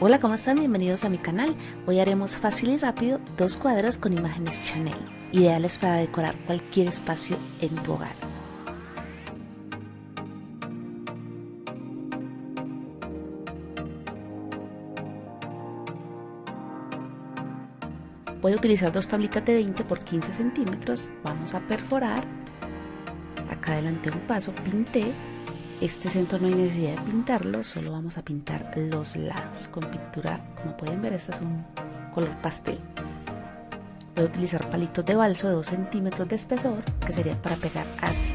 Hola, ¿cómo están? Bienvenidos a mi canal. Hoy haremos fácil y rápido dos cuadros con imágenes Chanel, ideales para decorar cualquier espacio en tu hogar. Voy a utilizar dos tablitas de 20 por 15 centímetros. Vamos a perforar. Acá adelante un paso, pinté este centro no hay necesidad de pintarlo, solo vamos a pintar los lados con pintura, como pueden ver, este es un color pastel. Voy a utilizar palitos de balso de 2 centímetros de espesor, que sería para pegar así.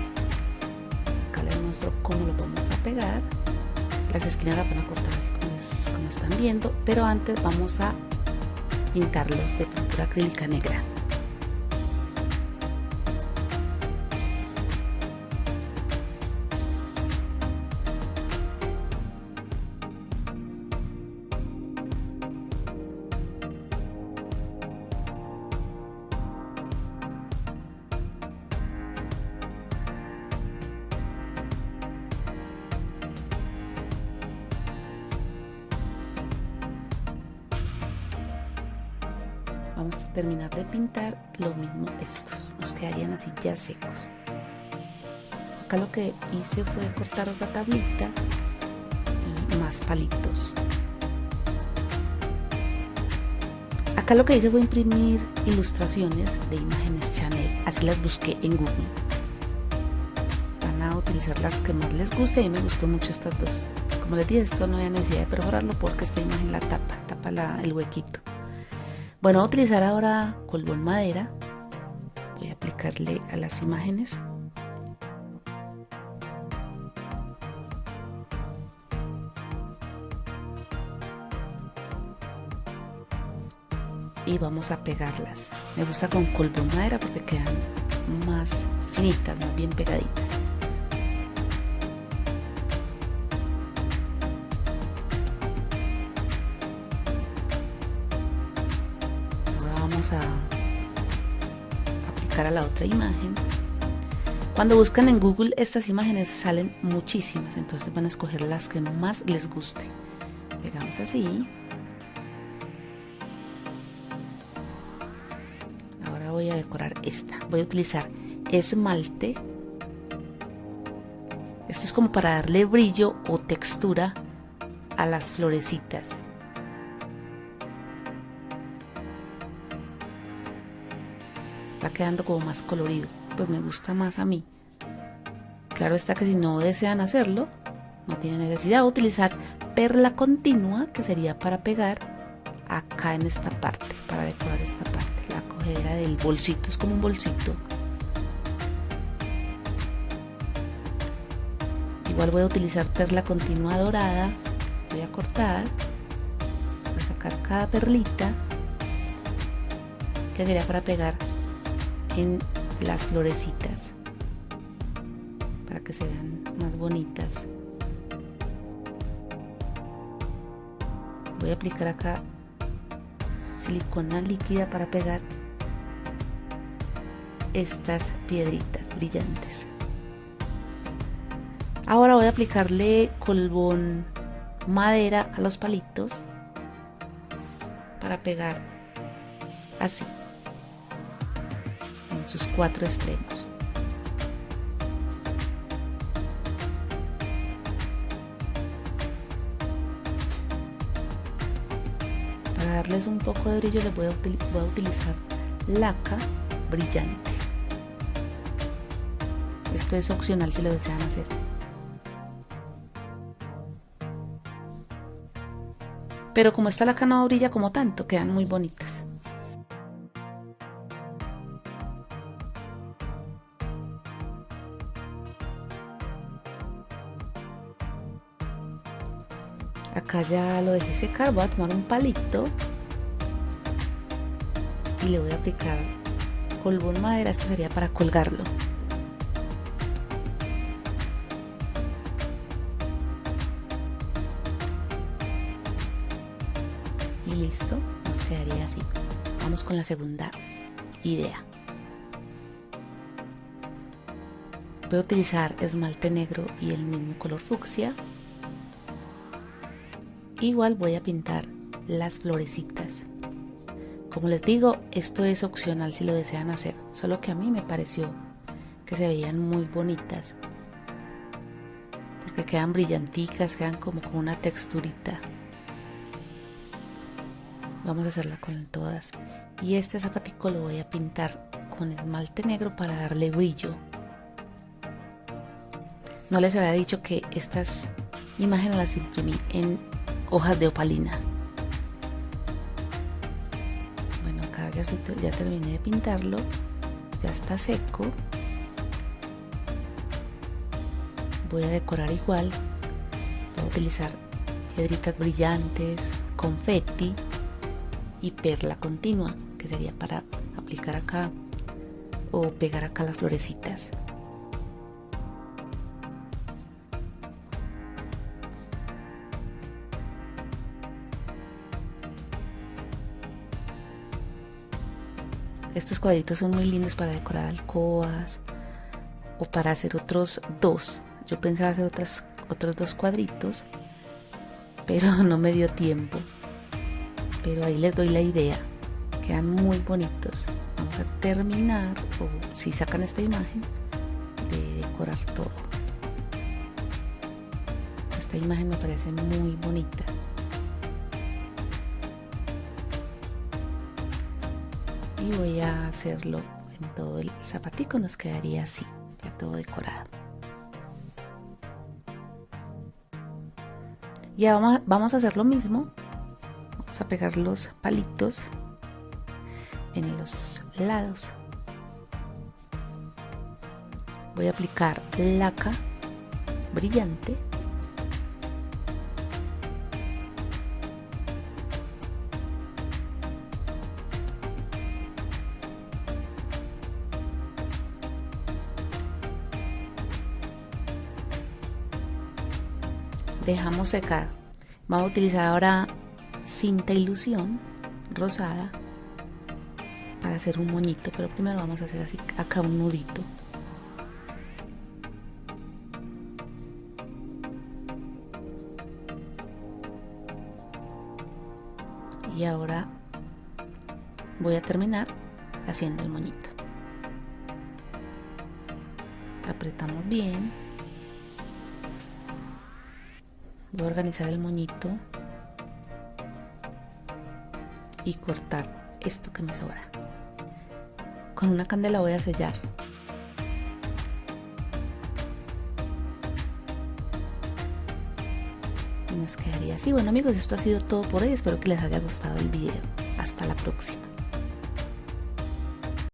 Acá les muestro cómo lo vamos a pegar. Las esquinas las van a cortar así como están viendo, pero antes vamos a pintarlos de pintura acrílica negra. Vamos a terminar de pintar lo mismo estos nos quedarían así ya secos. Acá lo que hice fue cortar otra tablita y más palitos. Acá lo que hice fue imprimir ilustraciones de imágenes Chanel así las busqué en Google. Van a utilizar las que más les guste y me gustó mucho estas dos. Como les dije esto no hay necesidad de perforarlo porque esta imagen la tapa tapa el huequito bueno, voy a utilizar ahora colbón madera. Voy a aplicarle a las imágenes. Y vamos a pegarlas. Me gusta con colbón madera porque quedan más finitas, más bien pegaditas. A aplicar a la otra imagen. Cuando buscan en Google estas imágenes salen muchísimas, entonces van a escoger las que más les guste. Pegamos así. Ahora voy a decorar esta. Voy a utilizar esmalte. Esto es como para darle brillo o textura a las florecitas. Va quedando como más colorido, pues me gusta más a mí. Claro está que si no desean hacerlo, no tienen necesidad de utilizar perla continua, que sería para pegar acá en esta parte, para decorar esta parte, la cogedera del bolsito, es como un bolsito. Igual voy a utilizar perla continua dorada, voy a cortar, voy a sacar cada perlita, que sería para pegar en las florecitas para que se vean más bonitas. Voy a aplicar acá silicona líquida para pegar estas piedritas brillantes. Ahora voy a aplicarle colbón madera a los palitos para pegar así sus cuatro extremos. Para darles un poco de brillo les voy a, voy a utilizar laca brillante. Esto es opcional si lo desean hacer. Pero como esta laca no brilla como tanto, quedan muy bonitas. Acá ya lo dejé secar voy a tomar un palito y le voy a aplicar colbón madera esto sería para colgarlo. Y listo nos quedaría así. Vamos con la segunda idea. Voy a utilizar esmalte negro y el mismo color fucsia igual voy a pintar las florecitas. Como les digo esto es opcional si lo desean hacer solo que a mí me pareció que se veían muy bonitas porque quedan brillanticas quedan como con una texturita. Vamos a hacerla con todas. Y este zapatico lo voy a pintar con esmalte negro para darle brillo. No les había dicho que estas imágenes las imprimí en hojas de opalina. Bueno acá ya, ya terminé de pintarlo. Ya está seco. Voy a decorar igual. Voy a utilizar piedritas brillantes confetti y perla continua que sería para aplicar acá o pegar acá las florecitas estos cuadritos son muy lindos para decorar alcobas o para hacer otros dos. Yo pensaba hacer otras, otros dos cuadritos pero no me dio tiempo. Pero ahí les doy la idea. Quedan muy bonitos. Vamos a terminar o si sacan esta imagen de decorar todo. Esta imagen me parece muy bonita y voy a hacerlo en todo el zapatico nos quedaría así ya todo decorado. Ya vamos vamos a hacer lo mismo. A pegar los palitos en los lados. Voy a aplicar laca brillante dejamos secar. Vamos a utilizar ahora cinta ilusión rosada para hacer un moñito pero primero vamos a hacer así acá un nudito. Y ahora voy a terminar haciendo el moñito. Apretamos bien voy a organizar el moñito y cortar esto que me sobra. Con una candela voy a sellar. Y nos quedaría así. Bueno amigos, esto ha sido todo por hoy. Espero que les haya gustado el video. Hasta la próxima.